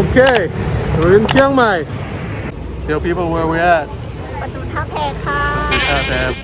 Okay, we're in Chiang Mai. Tell people where we're at. ประตูท่าแพค่ะ At, uh,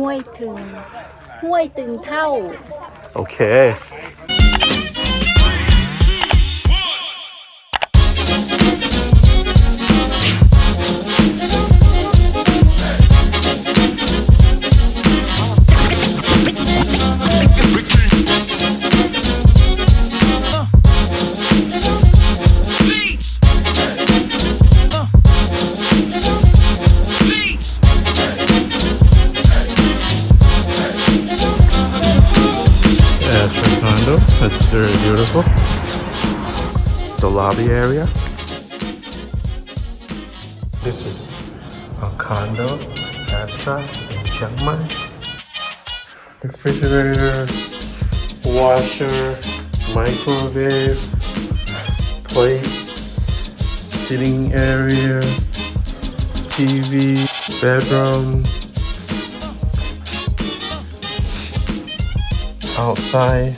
ห้วยตึง ห้วยตึงเท่า โอเค lobby area. This is a condo, Astra in Chiang Mai. Refrigerator, washer, microwave, plates, sitting area, TV, bedroom, outside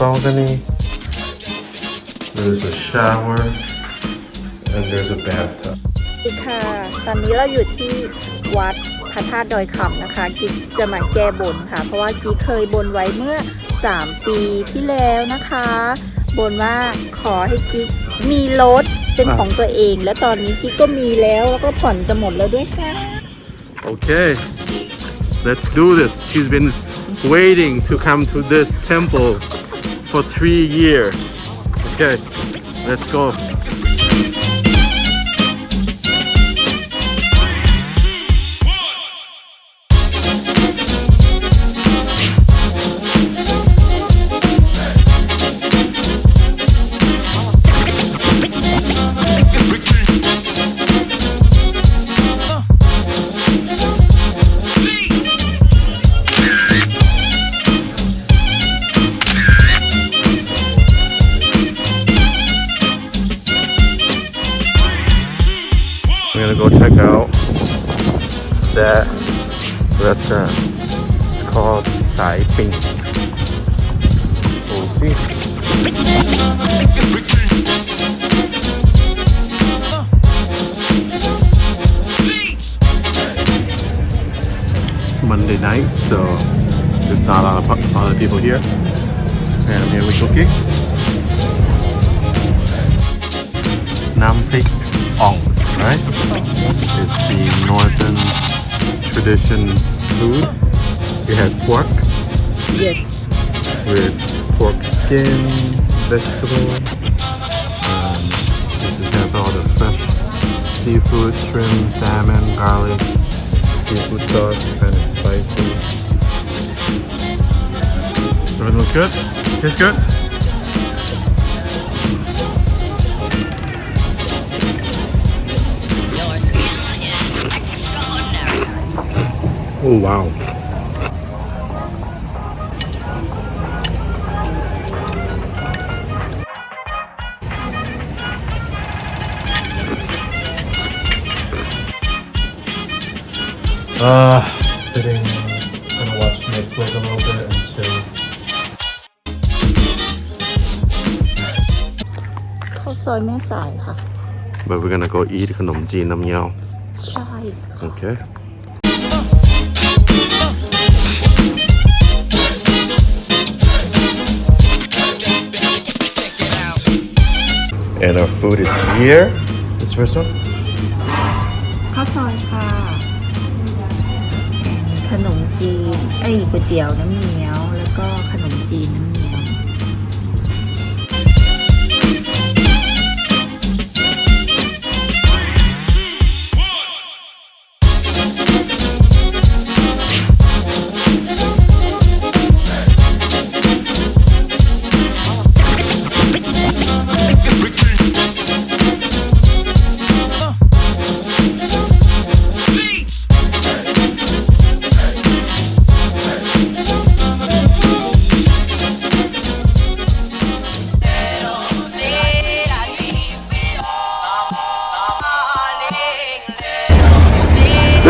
balcony. There's a shower and there's a bathtub. สวัสดีค่ะ ตอนนี้เราอยู่ที่วัดพระธาตุดอยคำนะคะ กิ๊กจะมาแก้บนค่ะ เพราะว่ากิ๊กเคยบนไว้เมื่อ 3 ปีที่แล้วนะคะ บนว่าขอให้กิ๊กมีรถเป็นของตัวเอง และตอนนี้กิ๊กก็มีแล้วแล้วก็ผ่อนจะหมดแล้วด้วยค่ะ Okay, let's do this. She's been waiting to come to this temple for three years. Okay, let's go. That restaurant. It's called Sai Ping. We'll see. It's Monday night, so there's not a lot of, pu- lot of people here. And I'm here with cooking. Nam Pik Ong, right? It's the northern tradition food. It has pork yes with pork skin, vegetable. Um, this is- has all the fresh seafood, shrimp, salmon, garlic, seafood sauce, kind of spicy. Does everything look good? Tastes good? Oh wow. Uh, sitting, gonna watch Netflix a little bit and chill. ข้าวซอยแม่สายค่ะ But we're gonna go eat ขนมจีนน้ำเงี้ยว ใช่ Okay. And our food is here. This first one? ข้าวซอยค่ะ ขนมจีน เอ้ยก๋วยเตี๋ยวน้ำเงี้ยว แล้วก็ขนมจีนน้ำเงี้ยว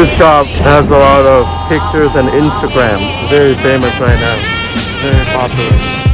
This shop has a lot of pictures and Instagrams. Very famous right now. Very popular.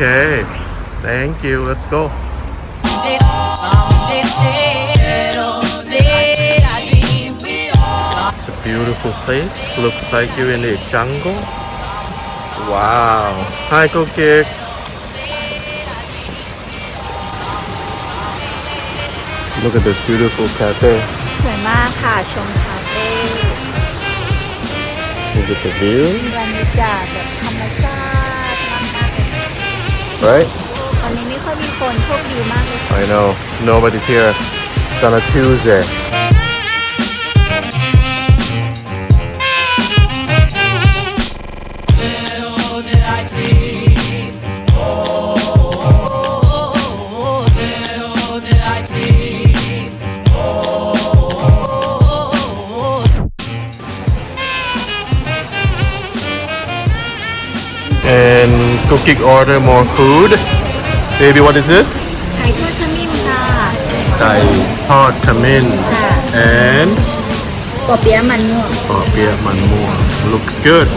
Okay. Thank you. Let's go. It's a beautiful place. Looks like you're in the jungle. Wow. Hi, Kokik. Look at this beautiful cafe. สวยมากค่ะ ชมคาเฟ่ Look at the view, บรรยากาศแบบธรรมชาติมากๆเลย right? ตอนนี้ไม่ค่อยมีคนโชคดีมากเลย I know. Nobody's here. It's on a Tuesday. cooking order more food. Baby, what is this? ไข่ทอดขมิ้นค่ะ ไก่ทอดขมิ้น ค่ะ and ปอเปี๊ยะมันม่วง ปอเปี๊ยะมันม่วง looks good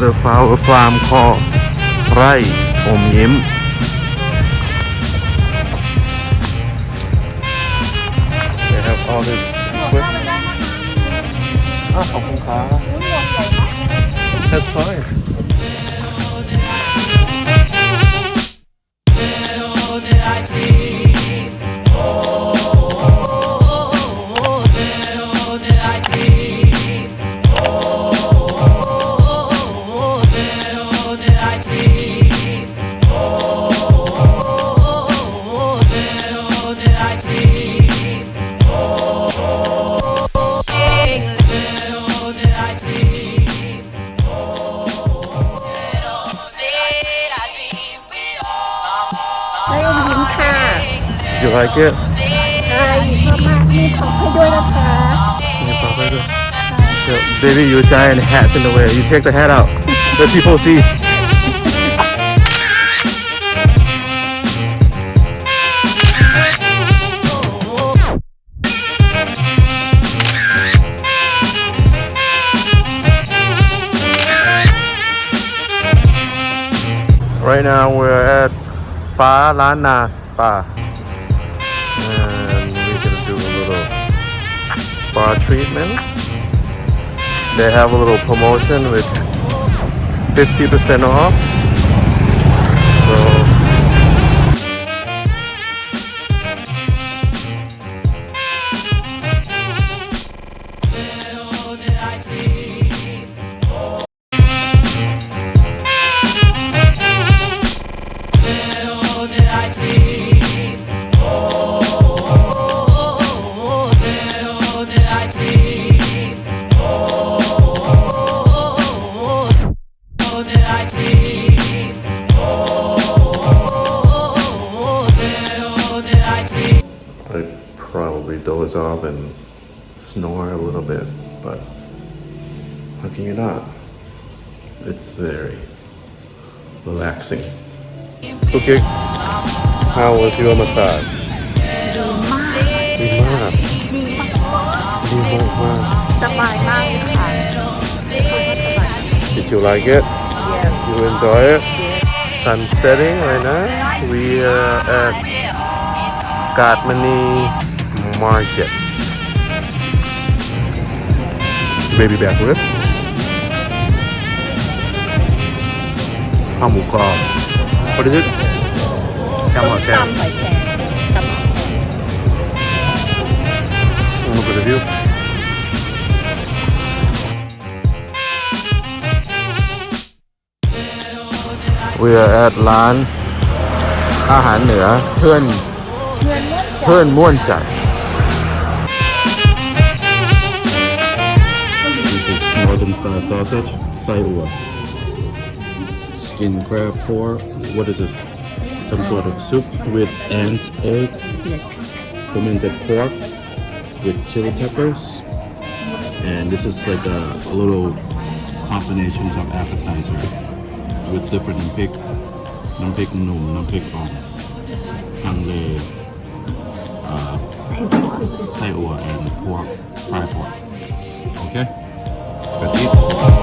the flower farm called ไร่อมยิ้ม They have all this equipment อ้าวขอบคุณครับ That's fine เ Do you like it? Baby, You pop it baby, giant hat's in the way. You take the hat out. Let people see. Right now we're at Fah Lanna Spa. And we're gonna do a little spa treatment. They have a little promotion with 50% off. It's very relaxing. Okay, how was your massage? ดีมาก ดีมาก ดีมากมาก สบายมากเลยค่ะสบาย Did you like it? Yes You enjoy it? Sun setting right now. We are at Katmani Market. Baby back rib. ข้าวหมูกรอบ What is it? แคมหอยแคม ตำหอยแครงตำหอยแครง Look at the view. We are at ร้านอาหารเหนือเพื่อน เพื่อนเมื่อจัด This is northern style sausage, saiua. in crab for What is this? Some sort of soup with ants egg. Yes. Fermented pork with chili peppers. And this is like a, a little combination of appetizer with different pick. Nam pick noom, nam pick on. Hang le. Uh, and pork, fried pork. Okay? That's it.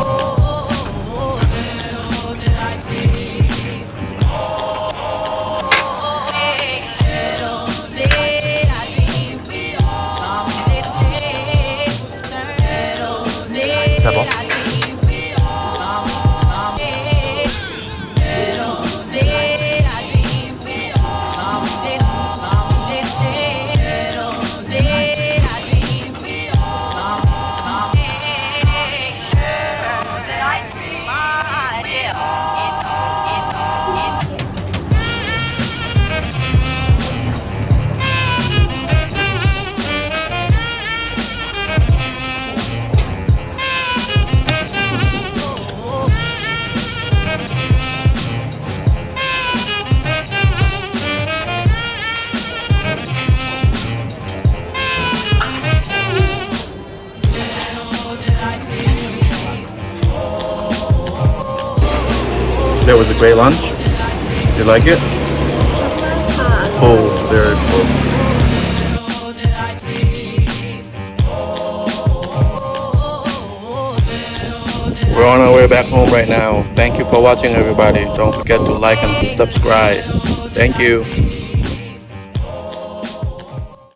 That was a great lunch. You like it? Oh, very cool. We're on our way back home right now. Thank you for watching, everybody. Don't forget to like and subscribe. Thank you.